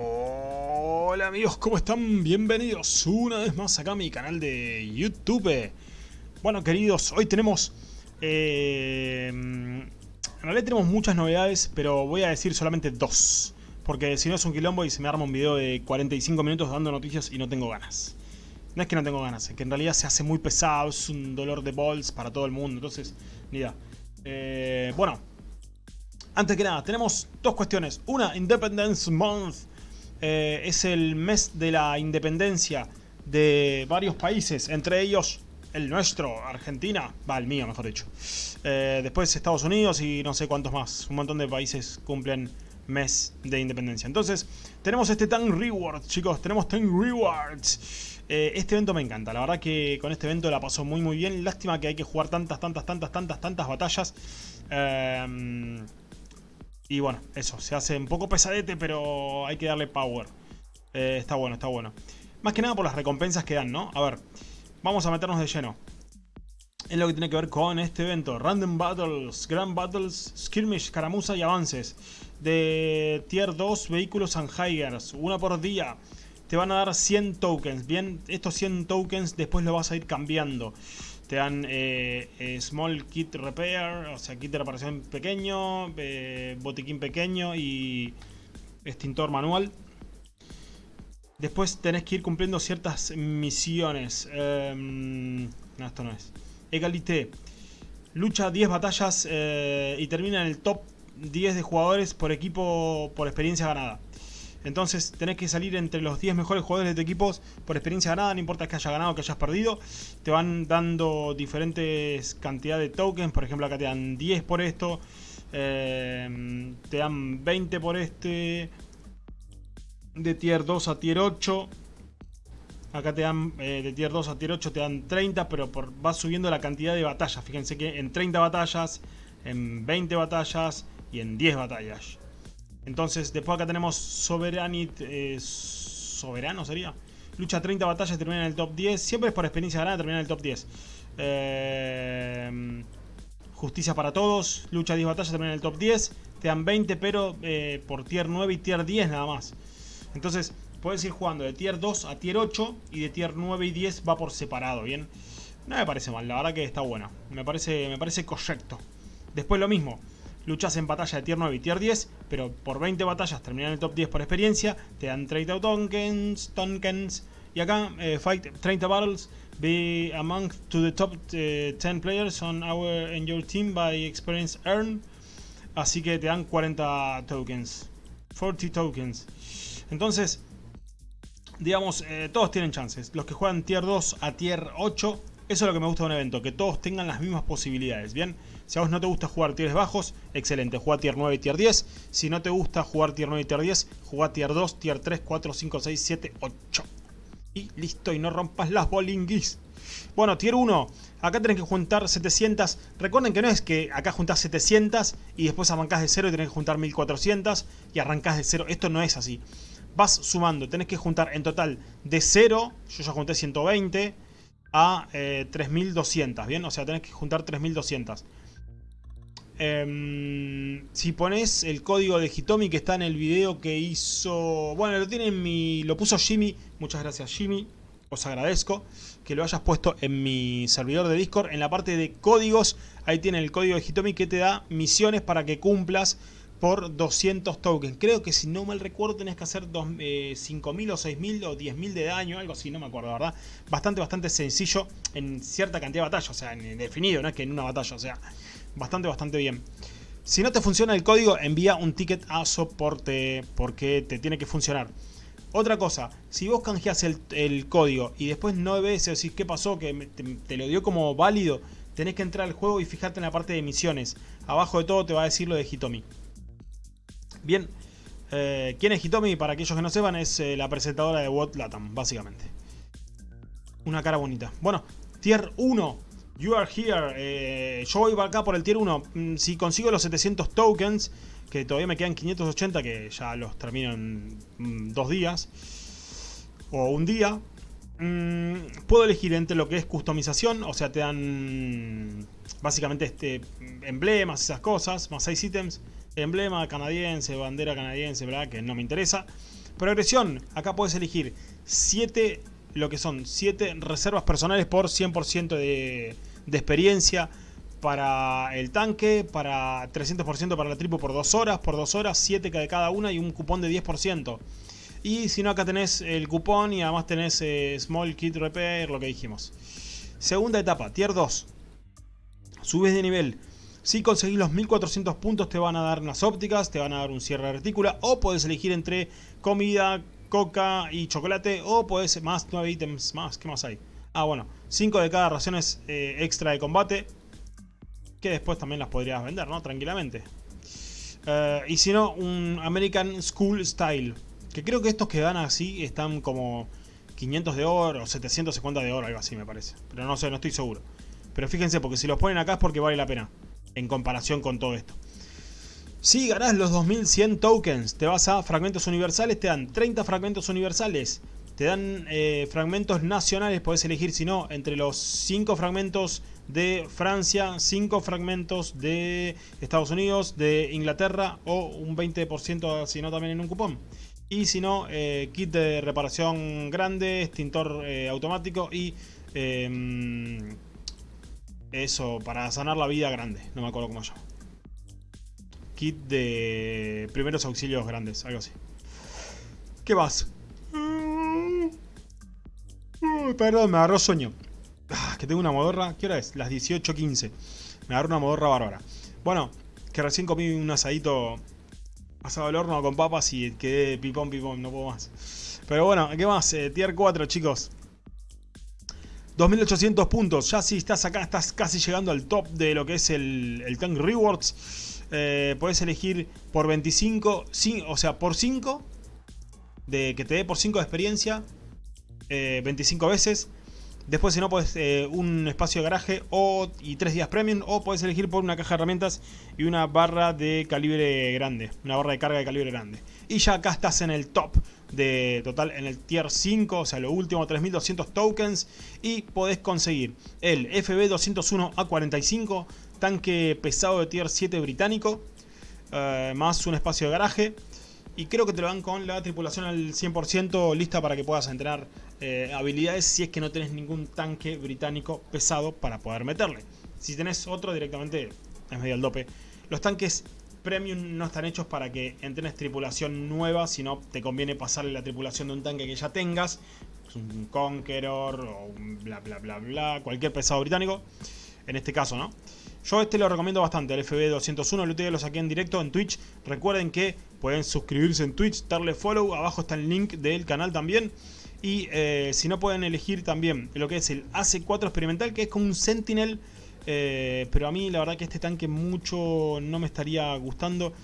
Hola amigos, ¿cómo están? Bienvenidos una vez más acá a mi canal de YouTube. Bueno queridos, hoy tenemos... Eh, en realidad tenemos muchas novedades, pero voy a decir solamente dos. Porque si no es un quilombo y se me arma un video de 45 minutos dando noticias y no tengo ganas. No es que no tengo ganas, es que en realidad se hace muy pesado, es un dolor de balls para todo el mundo, entonces, ni idea. Eh, bueno, antes que nada, tenemos dos cuestiones. Una, Independence Month. Eh, es el mes de la independencia de varios países, entre ellos el nuestro, Argentina, va, el mío mejor dicho. Eh, después Estados Unidos y no sé cuántos más, un montón de países cumplen mes de independencia. Entonces, tenemos este Tank Rewards, chicos, tenemos Tank Rewards. Eh, este evento me encanta, la verdad que con este evento la pasó muy muy bien. Lástima que hay que jugar tantas, tantas, tantas, tantas, tantas batallas. Eh, y bueno, eso, se hace un poco pesadete, pero hay que darle power. Eh, está bueno, está bueno. Más que nada por las recompensas que dan, ¿no? A ver, vamos a meternos de lleno. Es lo que tiene que ver con este evento. Random Battles, Grand Battles, Skirmish, Caramuza y avances. De Tier 2, vehículos and Higers. Una por día. Te van a dar 100 tokens. Bien, estos 100 tokens después lo vas a ir cambiando. Te dan eh, eh, Small Kit Repair, o sea, kit de reparación pequeño, eh, botiquín pequeño y extintor manual. Después tenés que ir cumpliendo ciertas misiones. Em, no, esto no es. Egalité. Lucha 10 batallas y termina en el top 10 de jugadores por equipo por experiencia ganada. Entonces tenés que salir entre los 10 mejores jugadores de tu equipo por experiencia ganada, no importa que haya ganado o que hayas perdido. Te van dando diferentes cantidades de tokens, por ejemplo acá te dan 10 por esto, eh, te dan 20 por este, de tier 2 a tier 8. Acá te dan eh, de tier 2 a tier 8 te dan 30, pero por, vas subiendo la cantidad de batallas. Fíjense que en 30 batallas, en 20 batallas y en 10 batallas. Entonces, después acá tenemos Soveranit, eh, Soberano sería. Lucha 30 batallas, termina en el top 10. Siempre es por experiencia ganada, termina en el top 10. Eh, justicia para todos. Lucha 10 batallas, termina en el top 10. Te dan 20, pero eh, por tier 9 y tier 10 nada más. Entonces, puedes ir jugando de tier 2 a tier 8 y de tier 9 y 10 va por separado, ¿bien? No me parece mal, la verdad que está bueno. Me parece, me parece correcto. Después lo mismo luchas en batalla de tier 9 y tier 10, pero por 20 batallas terminan el top 10 por experiencia, te dan 30 tokens, tokens y acá, eh, fight 30 battles, be among to the top 10 eh, players on our and your team by experience earned, así que te dan 40 tokens, 40 tokens. Entonces, digamos, eh, todos tienen chances. Los que juegan tier 2 a tier 8 eso es lo que me gusta de un evento, que todos tengan las mismas posibilidades, ¿bien? Si a vos no te gusta jugar tiers bajos, excelente, juega tier 9 y tier 10. Si no te gusta jugar tier 9 y tier 10, juega tier 2, tier 3, 4, 5, 6, 7, 8. Y listo, y no rompas las bolinguis. Bueno, tier 1, acá tenés que juntar 700. Recuerden que no es que acá juntás 700 y después arrancás de 0 y tenés que juntar 1400 y arrancás de 0. Esto no es así. Vas sumando, tenés que juntar en total de 0, yo ya junté 120 a 3200, eh, ¿bien? O sea, tenés que juntar 3200. Em, si pones el código de Hitomi que está en el video que hizo... Bueno, lo tiene en mi... Lo puso Jimmy. Muchas gracias Jimmy. Os agradezco que lo hayas puesto en mi servidor de Discord. En la parte de códigos, ahí tiene el código de Hitomi que te da misiones para que cumplas por 200 tokens. Creo que si no mal recuerdo tenés que hacer 5.000 eh, o 6.000 o 10.000 de daño, algo así, no me acuerdo, ¿verdad? Bastante, bastante sencillo en cierta cantidad de batallas, o sea, en definido, no es que en una batalla, o sea, bastante, bastante bien. Si no te funciona el código, envía un ticket a soporte porque te tiene que funcionar. Otra cosa, si vos canjeas el, código y después no ves decís qué pasó, que te, te lo dio como válido, tenés que entrar al juego y fijarte en la parte de misiones. Abajo de todo te va a decir lo de Hitomi. Bien, eh, ¿quién es Hitomi? Para aquellos que no sepan, es eh, la presentadora de What Latam, básicamente. Una cara bonita. Bueno, Tier 1. You are here. Eh, yo voy acá por el Tier 1. Mm, si consigo los 700 tokens, que todavía me quedan 580, que ya los termino en mm, dos días. O un día. Mm, puedo elegir entre lo que es customización, o sea, te dan básicamente este emblemas, esas cosas, más 6 ítems emblema canadiense, bandera canadiense, ¿verdad? Que no me interesa. Progresión, acá puedes elegir 7, lo que son 7 reservas personales por 100% de, de experiencia para el tanque, para 300% para la tribu por 2 horas, por 2 horas, 7 de cada una y un cupón de 10%. Y si no, acá tenés el cupón y además tenés eh, Small Kit Repair, lo que dijimos. Segunda etapa, Tier 2. Subes de nivel. Si conseguís los 1400 puntos te van a dar unas ópticas, te van a dar un cierre de retícula o puedes elegir entre comida, coca y chocolate o puedes más 9 ítems más. ¿Qué más hay? Ah, bueno, 5 de cada raciones eh, extra de combate que después también las podrías vender, ¿no? Tranquilamente. Eh, y si no, un American School Style. Que creo que estos que dan así están como 500 de oro o 750 de oro, algo así me parece. Pero no sé, no estoy seguro. Pero fíjense, porque si los ponen acá es porque vale la pena. En comparación con todo esto. Si ganás los 2100 tokens, te vas a fragmentos universales, te dan 30 fragmentos universales. Te dan eh, fragmentos nacionales, podés elegir si no, entre los 5 fragmentos de Francia, 5 fragmentos de Estados Unidos, de Inglaterra o un 20% si no también en un cupón. Y si no, eh, kit de reparación grande, extintor eh, automático y em, eso para sanar la vida grande, no me acuerdo cómo llama. Kit de primeros auxilios grandes, algo así. ¿Qué más? Mm, perdón, me agarró sueño. Ah, que tengo una modorra. ¿Qué hora es? Las 18.15. Me agarró una modorra bárbara. Bueno, que recién comí un asadito asado al horno con papas y quedé pipón pipón, no puedo más. Pero bueno, ¿qué más? Eh, tier 4, chicos. 2800 puntos. Ya si estás acá, estás casi llegando al top de lo que es el, el Tank Rewards. Eh, puedes elegir por 25, o sea, por 5, de, que te dé por 5 de experiencia, 25 eh, veces. Después si no, pues un espacio de garaje o, y tres días premium. O puedes elegir por una caja de herramientas y una barra de calibre grande. Una barra de carga de calibre grande. Y ya acá estás en el top de total, en el tier 5. O sea, lo último 3200 tokens. Y podés conseguir el FB201A45. Tanque pesado de tier 7 británico. Eh, más un espacio de garaje. Y creo que te lo dan con la tripulación al 100% lista para que puedas entrenar eh, habilidades si es que no tenés ningún tanque británico pesado para poder meterle. Si tenés otro directamente es medio al dope. Los tanques premium no están hechos para que entrenes tripulación nueva, sino te conviene pasarle la tripulación de un tanque que ya tengas. Un Conqueror o un bla bla bla bla, cualquier pesado británico. En este caso, ¿no? Yo este lo recomiendo bastante, el FB201, el otro día lo saqué en directo en Twitch. Recuerden que pueden suscribirse en Twitch, darle follow, abajo está el link del canal también. Y eh, si no pueden elegir también lo que es el AC4 experimental, que es como un Sentinel. Eh, pero a mí la verdad que este tanque mucho no me estaría gustando.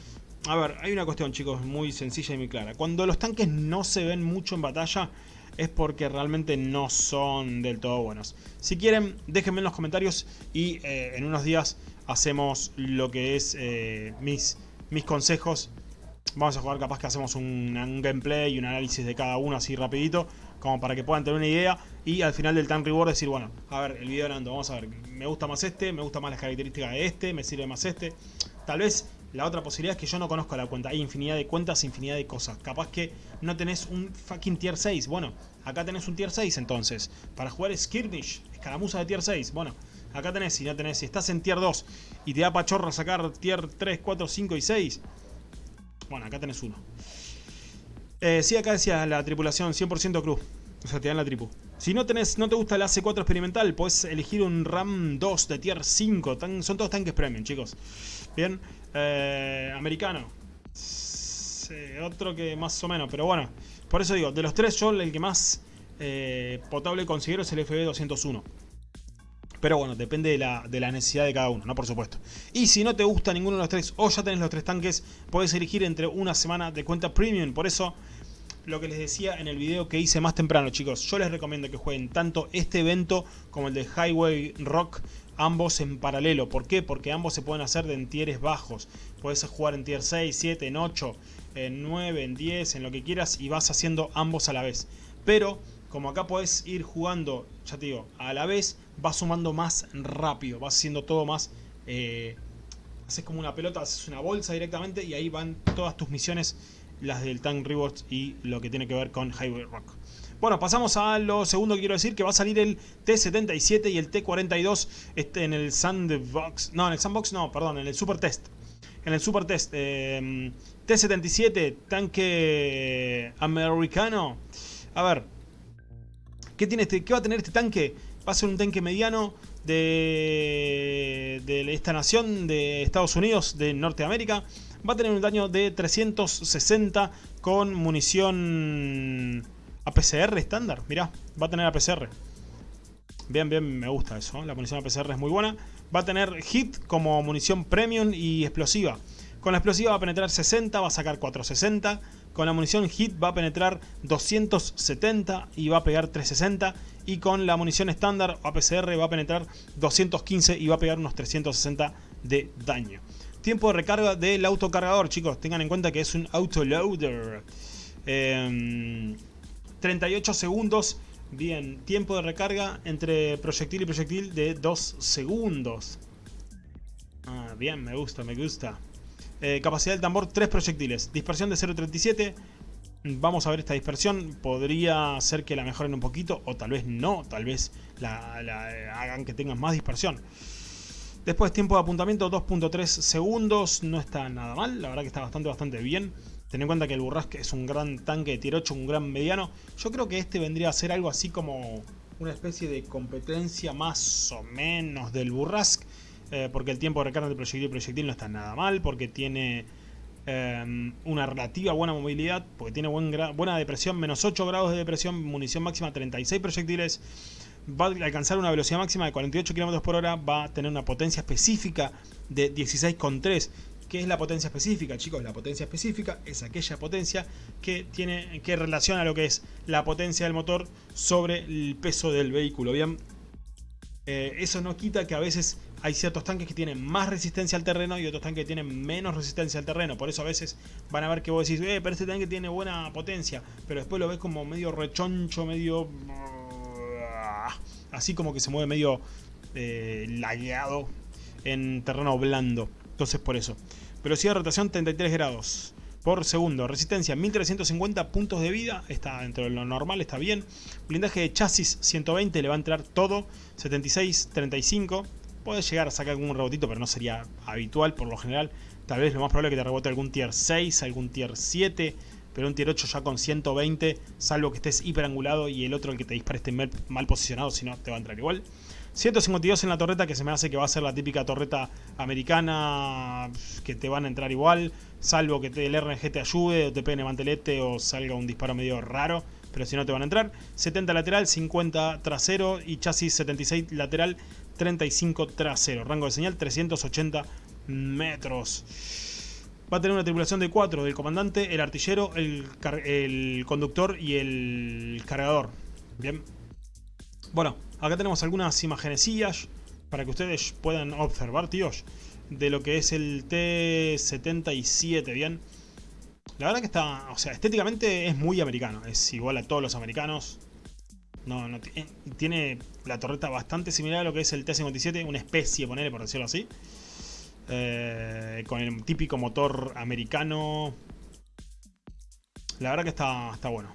A ver, hay una cuestión chicos muy sencilla y muy clara. Cuando los tanques no se ven mucho en batalla es porque realmente no son del todo buenos. Si quieren, déjenme en los comentarios y eh, en unos días hacemos lo que es mis, mis consejos Vamos a jugar, capaz que hacemos un, gameplay y un análisis de cada uno así rapidito, como para que puedan tener una idea. Y al final del time reward decir, bueno, a ver, el video Nando, vamos a ver, me gusta más este, me gusta más las características de este, me sirve más este. Tal vez la otra posibilidad es que yo no conozco la cuenta. Hay infinidad de cuentas, infinidad de cosas. Capaz que no tenés un fucking tier 6. Bueno, acá tenés un tier 6 entonces. Para jugar Skirmish, escaramuza de tier 6. Bueno, acá tenés, si no tenés, si estás en tier 2 y te da pachorra sacar tier 3, 4, 5 y 6 bueno, acá tenés uno. Eh, sí, acá decía la tripulación 100% cruz. O sea, te dan la tripu. Si no tenés, no te gusta el AC4 experimental, puedes elegir un RAM 2 de tier 5. son todos tanques premium, chicos. Bien. Eh, americano. otro que más o menos, pero bueno. Por eso digo, de los tres yo el que más eh, potable considero es el FB201. Pero bueno, depende de la, necesidad de cada uno, ¿no? Por supuesto. Y si no te gusta ninguno de los tres o ya tenés los tres tanques, puedes elegir entre una semana de cuenta premium. Por eso, lo que les decía en el video que hice más temprano, chicos. Yo les recomiendo que jueguen tanto este evento como el de Highway Rock ambos en paralelo. ¿Por qué? Porque ambos se pueden hacer de en tieres bajos. Puedes jugar en tier 6, 7, en 8, en 9, en 10, en lo que quieras y vas haciendo ambos a la vez. Pero como acá puedes ir jugando, ya te digo, a la vez, vas sumando más rápido, vas haciendo todo más... Eh, haces como una pelota, haces una bolsa directamente y ahí van todas tus misiones las del Tank Rewards y lo que tiene que ver con Highway Rock. Bueno, pasamos a lo segundo que quiero decir, que va a salir el T77 y el T42 este, en el Sandbox. No, en el Sandbox no, perdón, en el Super Test. En el Super Test. Em, T77, tanque americano. A ver, ¿qué, tiene este, ¿qué va a tener este tanque? Va a ser un tanque mediano de, de esta nación de Estados Unidos, de Norteamérica. Va a tener un daño de 360 con munición APCR estándar, mirá, va a tener APCR. Bien, bien, me gusta eso, ¿eh? la munición APCR es muy buena. Va a tener hit como munición premium y explosiva. Con la explosiva va a penetrar 60, va a sacar 460. Con la munición hit va a penetrar 270 y va a pegar 360. Y con la munición estándar APCR va a penetrar 215 y va a pegar unos 360 de daño. Tiempo de recarga del autocargador, chicos. Tengan en cuenta que es un autoloader. Eh, 38 segundos. Bien, tiempo de recarga entre proyectil y proyectil de 2 segundos. Ah, bien, me gusta, me gusta. Eh, capacidad del tambor, 3 proyectiles. Dispersión de 0.37. Vamos a ver esta dispersión. Podría ser que la mejoren un poquito o tal vez no. Tal vez la, la hagan que tengan más dispersión. Después tiempo de apuntamiento 2.3 segundos. No está nada mal. La verdad que está bastante, bastante bien. Ten en cuenta que el Burrasque es un gran tanque de tier 8, un gran mediano. Yo creo que este vendría a ser algo así como una especie de competencia más o menos del Burrasque. Eh, porque el tiempo de recarga de proyectil y proyectil no está nada mal. Porque tiene eh, una relativa buena movilidad. Porque tiene buena depresión, menos 8 grados de depresión, munición máxima 36 proyectiles. Va a alcanzar una velocidad máxima de 48 km por hora. Va a tener una potencia específica de 16,3 ¿Qué es la potencia específica, chicos? La potencia específica es aquella potencia que tiene que relaciona lo que es la potencia del motor sobre el peso del vehículo. Bien, eh, eso no quita que a veces hay ciertos tanques que tienen más resistencia al terreno y otros tanques que tienen menos resistencia al terreno. Por eso a veces van a ver que vos decís, eh, pero este tanque tiene buena potencia. Pero después lo ves como medio rechoncho, medio... Así como que se mueve medio eh, lagueado en terreno blando. Entonces por eso. Velocidad de rotación 33 grados por segundo. Resistencia 1350 puntos de vida. Está dentro de lo normal, está bien. Blindaje de chasis 120, le va a entrar todo. 76, 35. Puedes llegar a sacar algún rebotito, pero no sería habitual por lo general. Tal vez lo más probable es que te rebote algún tier 6, algún tier 7. Pero un tier 8 ya con 120, salvo que estés hiperangulado y el otro, el que te dispare, esté mal posicionado, si no te va a entrar igual. 152 en la torreta, que se me hace que va a ser la típica torreta americana, que te van a entrar igual, salvo que el RNG te ayude, o te pegue mantelete, o salga un disparo medio raro, pero si no te van a entrar. 70 lateral, 50 trasero, y chasis 76 lateral, 35 trasero. Rango de señal 380 metros. Va a tener una tripulación de 4 del comandante, el artillero, el, conductor y el cargador. Bien. Bueno, Acá tenemos algunas imagenecillas para que ustedes puedan observar, tíos, de lo que es el T-77, ¿bien? La verdad que está, o sea, estéticamente es muy americano, es igual a todos los americanos. No, no eh, tiene la torreta bastante similar a lo que es el T-57, una especie, ponerle por decirlo así. Eh, con el típico motor americano. La verdad que está, está bueno.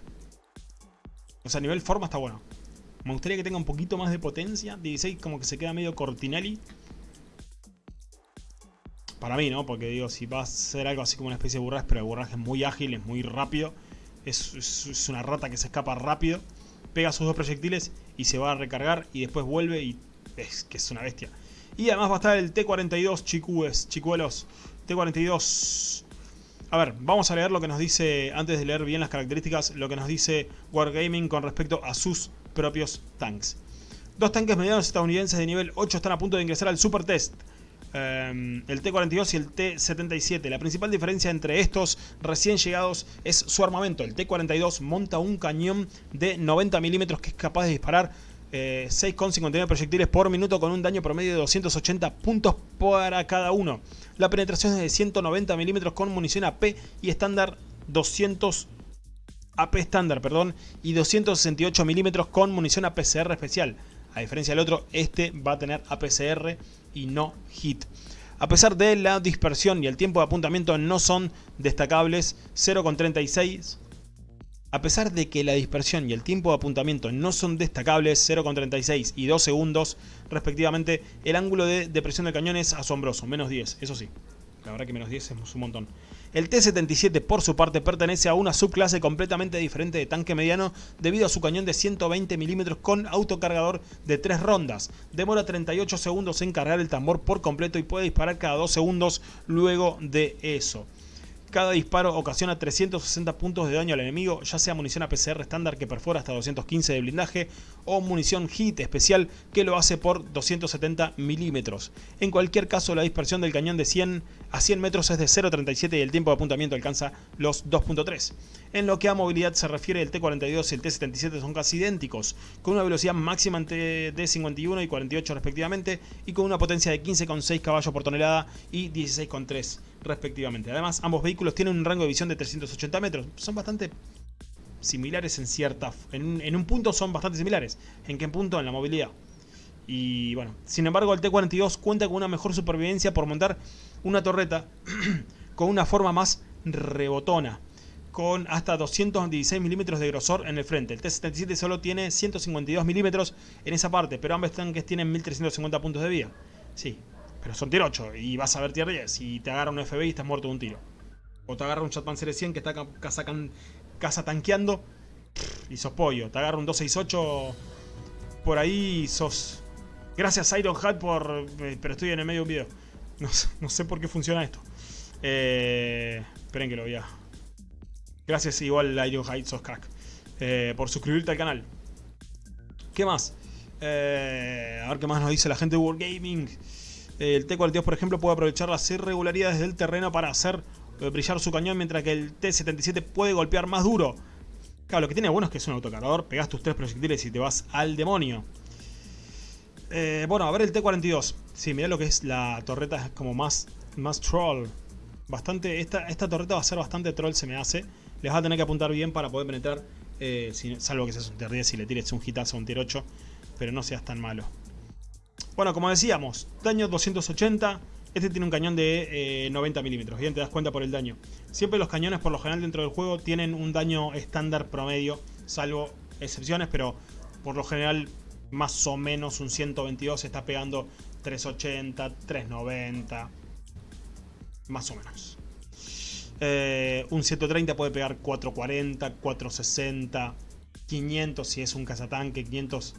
O sea, a nivel forma está bueno. Me gustaría que tenga un poquito más de potencia. 16 como que se queda medio Cortinelli. Para mí, ¿no? Porque digo, si va a ser algo así como una especie de burraje, pero el burraje es muy ágil, es muy rápido. Es, una rata que se escapa rápido. Pega sus dos proyectiles y se va a recargar y después vuelve y es que es una bestia. Y además va a estar el T-42, chicúes, chicuelos. T-42... A ver, vamos a leer lo que nos dice, antes de leer bien las características, lo que nos dice Wargaming con respecto a sus propios tanques. Dos tanques medianos estadounidenses de nivel 8 están a punto de ingresar al Super Test. Em, el T-42 y el T-77. La principal diferencia entre estos recién llegados es su armamento. El T-42 monta un cañón de 90 milímetros que es capaz de disparar 6,59 eh, proyectiles por minuto con un daño promedio de 280 puntos para cada uno. La penetración es de 190 milímetros con munición AP y estándar 200 AP estándar, perdón, y 268 milímetros con munición APCR especial. A diferencia del otro, este va a tener APCR y no HIT. A pesar de la dispersión y el tiempo de apuntamiento no son destacables, 0,36 a pesar de que la dispersión y el tiempo de apuntamiento no son destacables, 0,36 y 2 segundos respectivamente, el ángulo de depresión del cañón es asombroso, menos 10, eso sí. La verdad que menos 10 es un montón. El T-77 por su parte pertenece a una subclase completamente diferente de tanque mediano debido a su cañón de 120 mm con autocargador de 3 rondas. Demora 38 segundos en cargar el tambor por completo y puede disparar cada 2 segundos luego de eso. Cada disparo ocasiona 360 puntos de daño al enemigo, ya sea munición APCR estándar que perfora hasta 215 de blindaje o munición HIT especial que lo hace por 270 milímetros. En cualquier caso la dispersión del cañón de 100 a 100 metros es de 0.37 y el tiempo de apuntamiento alcanza los 2.3. En lo que a movilidad se refiere el T-42 y el T-77 son casi idénticos, con una velocidad máxima entre de 51 y 48 respectivamente y con una potencia de 15,6 caballos por tonelada y 16,3 respectivamente. Además, ambos vehículos tienen un rango de visión de 380 metros. Son bastante similares en cierta... En, un punto son bastante similares. ¿En qué punto? En la movilidad. Y bueno, sin embargo el T-42 cuenta con una mejor supervivencia por montar una torreta con una forma más rebotona, con hasta 216 milímetros de grosor en el frente. El T-77 solo tiene 152 milímetros en esa parte, pero ambos tanques tienen 1350 puntos de vida. Sí, pero son tier 8 y vas a ver tier 10 y te agarra un FBI y estás muerto de un tiro. O te agarra un Chatpanzer 100 que está casa, tanqueando y sos pollo. Te agarra un 268 por ahí sos... Gracias Iron Hat por... Eh, pero estoy en el medio de un video. No, sé por qué funciona esto. Eh, esperen que lo vea. Gracias igual Iron Hat, sos crack. Eh, por suscribirte al canal. ¿Qué más? Eh, a ver qué más nos dice la gente de World Gaming. El T-42, por ejemplo, puede aprovechar las irregularidades del terreno para hacer eh, brillar su cañón, mientras que el T-77 puede golpear más duro. Claro, lo que tiene bueno es que es un autocargador, pegas tus tres proyectiles y te vas al demonio. Eh, bueno, a ver el T-42. Sí, mirá lo que es la torreta, es como más, más troll. Bastante, esta, esta torreta va a ser bastante troll, se me hace. Les va a tener que apuntar bien para poder penetrar, eh, salvo que seas un tier 10 y le tires un hitazo a un tier 8, pero no seas tan malo. Bueno, como decíamos, daño 280. Este tiene un cañón de 90 eh, milímetros. Bien, te das cuenta por el daño. Siempre los cañones, por lo general, dentro del juego tienen un daño estándar promedio, salvo excepciones, pero por lo general, más o menos un 122 está pegando 380, 390, más o menos. Eh, un 130 puede pegar 440, 460, 500 si es un cazatanque, 500,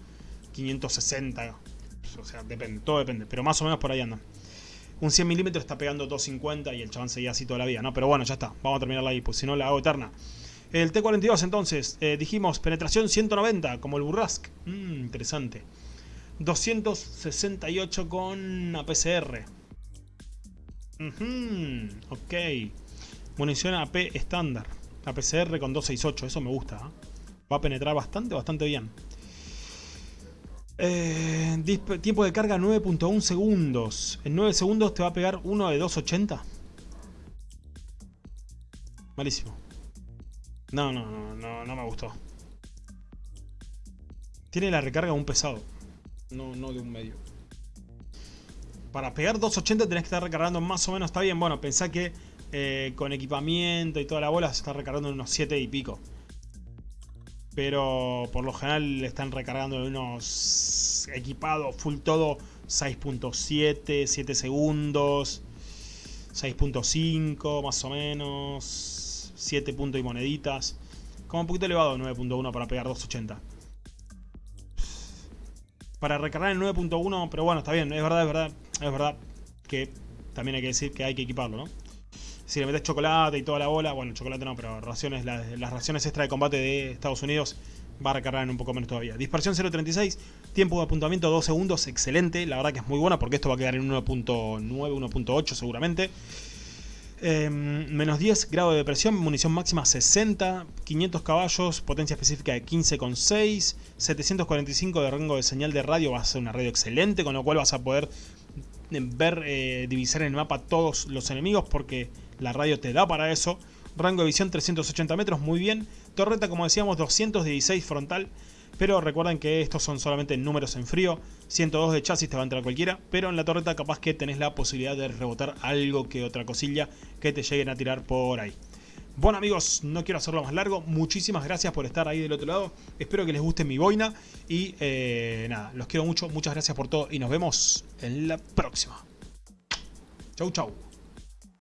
560 o sea, depende, todo depende. Pero más o menos por ahí andan. Un 100 milímetros está pegando 250 y el chabón seguía así toda la vida, ¿no? Pero bueno, ya está. Vamos a terminarla ahí, pues si no la hago eterna. El T-42 entonces, eh, dijimos penetración 190, como el Burrask. Mmm, interesante. 268 con APCR. ok. Munición AP estándar. APCR con 268, eso me gusta. ¿eh? Va a penetrar bastante, bastante bien. Eh, tiempo de carga 9.1 segundos. En 9 segundos te va a pegar uno de 280. Malísimo. No, no, no, no, no me gustó. Tiene la recarga de un pesado. No, no de un medio. Para pegar 280 tenés que estar recargando más o menos. Está bien, bueno, pensá que eh, con equipamiento y toda la bola se está recargando unos 7 y pico pero por lo general le están recargando unos equipados full todo 6.7, 7 segundos, 6.5 más o menos, 7 puntos y moneditas, como un poquito elevado 9.1 para pegar 280. Para recargar el 9.1, pero bueno, está bien, es verdad, es verdad, es verdad que también hay que decir que hay que equiparlo, ¿no? Si le metes chocolate y toda la bola, bueno, chocolate no, pero raciones, las, raciones extra de combate de Estados Unidos va a recargar en un poco menos todavía. Dispersión 0.36, tiempo de apuntamiento 2 segundos, excelente. La verdad que es muy buena porque esto va a quedar en 1.9, 1.8 seguramente. Em, menos 10 grado de depresión, munición máxima 60, 500 caballos, potencia específica de 15,6, 745 de rango de señal de radio, va a ser una radio excelente, con lo cual vas a poder ver, eh, divisar en el mapa todos los enemigos porque la radio te da para eso. Rango de visión 380 metros, muy bien. Torreta, como decíamos, 216 frontal. Pero recuerden que estos son solamente números en frío. 102 de chasis te va a entrar cualquiera. Pero en la torreta capaz que tenés la posibilidad de rebotar algo que otra cosilla que te lleguen a tirar por ahí. Bueno amigos, no quiero hacerlo más largo. Muchísimas gracias por estar ahí del otro lado. Espero que les guste mi boina. Y eh, nada, los quiero mucho. Muchas gracias por todo. Y nos vemos en la próxima. Chau chau.